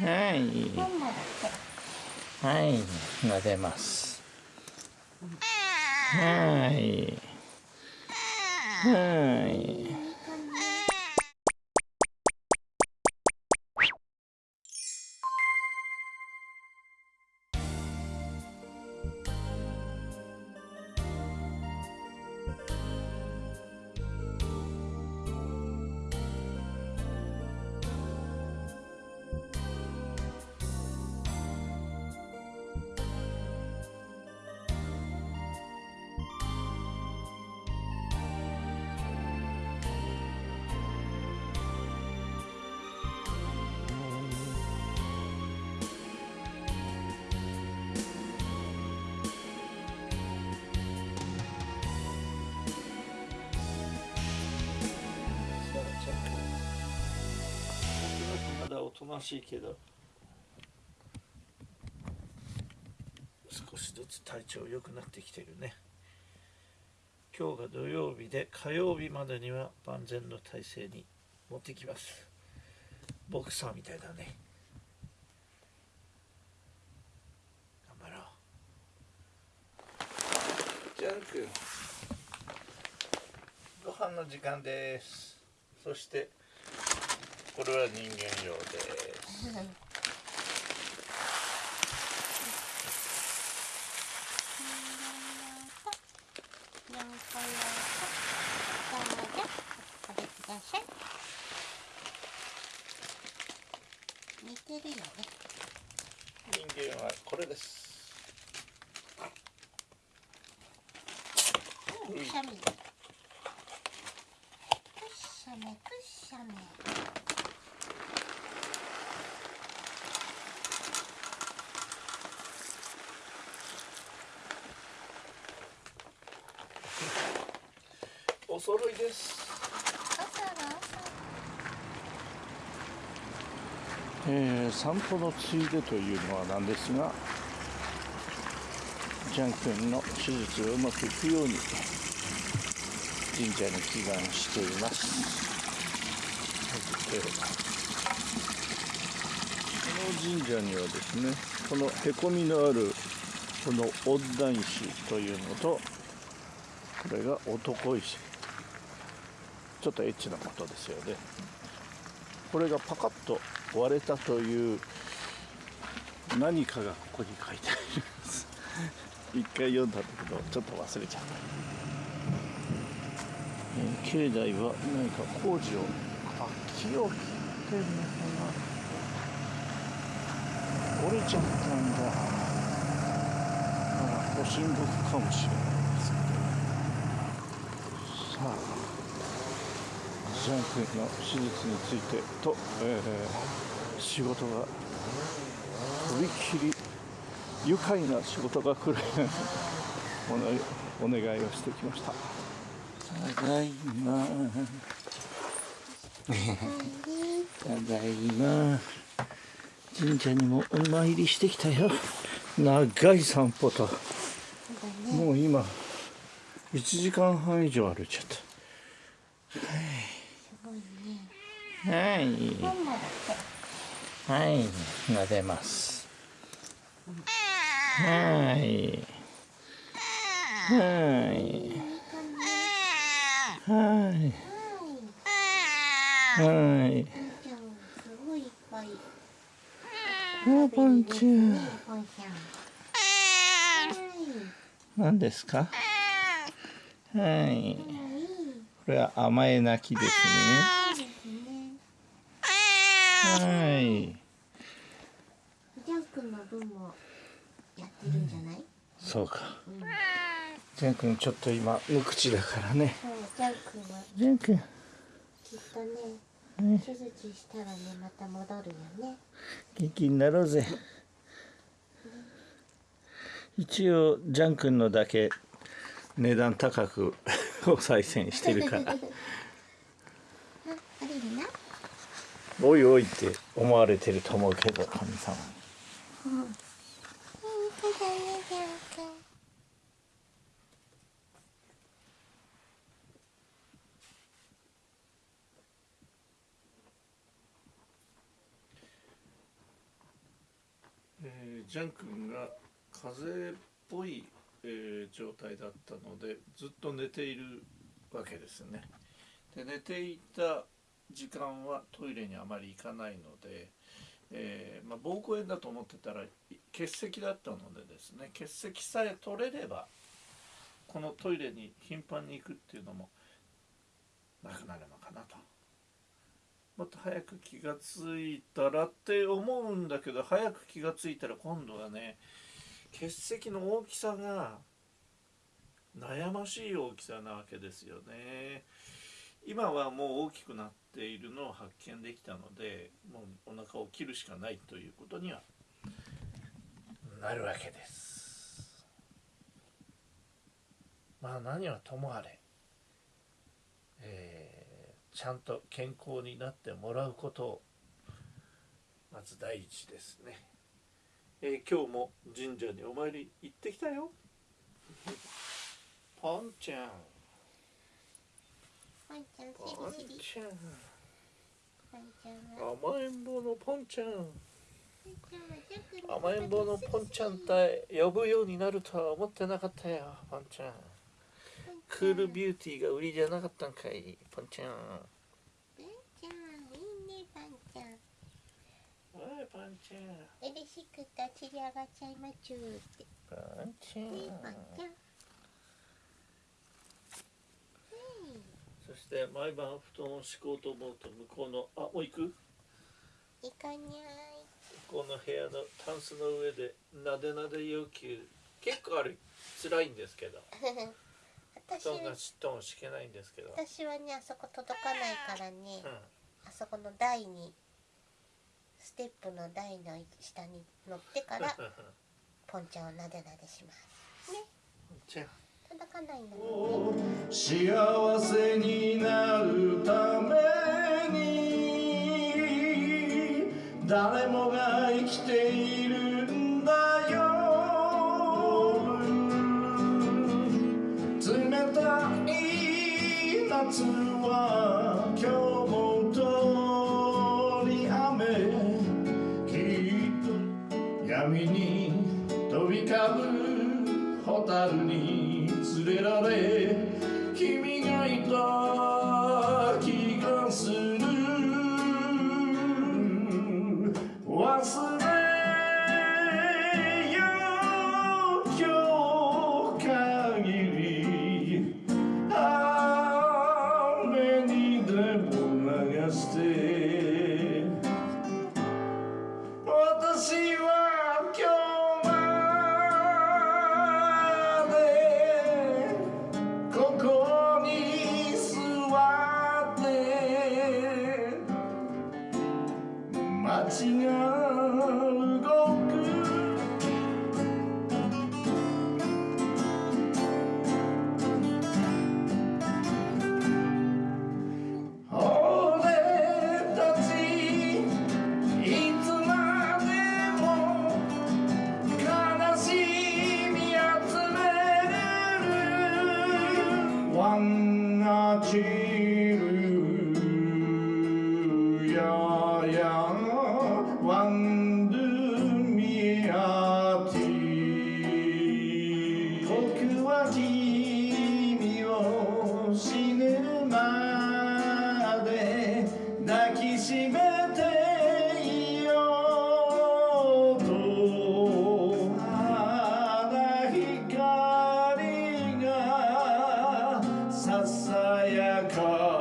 はい。はい。撫でます。はい。はい。ましいけど。少しずつ体調良くなってきてるね。今日が土曜日で火曜日までには万全の体制に持ってきます。ボクサーみたいだね。頑張ろう。ジャン君ご飯の時間です。そしてこれは人間用ですようこようこどうぞお食べください。似てるよね人間はこれですくしゃみくしゃみくしゃみお揃いです。朝だ朝。えー散歩のついでというのはなんですがジャン君の手術がうまくいくように神社に祈願しています。えーこの神社にはですねこのへこみのあるこのオッダン石というのとこれが男石。ちょっとエッチなことですよね。これがパカッと割れたという何かがここに書いてあります。一回読んだんだけどちょっと忘れちゃった、えー境内は何か工事をあ木を切ってるのかな。折れちゃったんだ。あらご神木かもしれないですけど。さあ。ジャン君の手術についてと、えー仕事がとびきり愉快な仕事が来るお願いをしてきました。ただいま。ただいま。神社にもお参りしてきたよ。長い散歩と。もう今1時間半以上歩いちゃったはい。はい、撫でます。はい。はい。はい。はい。じゃあすごい。い。っぱい。あ、パンちゃん。ねポンちゃんですかはい。これは甘え泣きですね。はい。ジャン君の分もやってるんじゃないそうか。うんジャン君ちょっと今無口だからね。ジャン君はジャン君。きっとねね手術したらねまた戻るよね元気になろうぜ一応ジャン君のだけ値段高く お賽銭してるからおいおいって思われてると思うけど神様に。ジャン君が風邪っぽい、えー状態だったのでずっと寝ているわけですねで寝ていた時間はトイレにあまり行かないので、えーまあ、膀胱炎だと思ってたら結石だったのでですね結石さえ取れればこのトイレに頻繁に行くっていうのもなくなるのかなと。もっと早く気がついたらって思うんだけど早く気がついたら今度はね結石の大きさが悩ましい大きさなわけですよね。今はもう大きくなっているのを発見できたのでもうお腹を切るしかないということにはなるわけです。まあ何はともあれ、えーちゃんと健康になってもらうことをまず第一ですね、えー今日も神社にお参り行ってきたよ。ポンちゃんワンちゃんポンちゃん甘えん坊のポンちゃん甘えん坊のポンちゃんって呼ぶようになるとは思ってなかったよポンちゃんクールビューティーが売りじゃなかったんかいポンちゃんワンちゃんいいねワンちゃんおいポンちゃん嬉しくて散り上がっちゃいまちゅーって。ポンちゃんねワンちゃんそして毎晩布団を敷こうと思うと向こうのあもう行く？いかにゃ向こうの部屋のタンスの上でなでなで要求。結構ある。辛いんですけど。私布団がしっとも敷けないんですけど、うん、私はねあそこ届かないからね。あそこの台にステップの台の下に乗ってからポンちゃんをなでなでします。ね。じゃあ届かないんだもんね幸せになるために誰もが生きているんだよ。冷たい夏は今日も通り雨。きっと闇に飛び交う蛍に。連れられ君がいた死ぬまで抱きしめていようと。まだ光がささやか。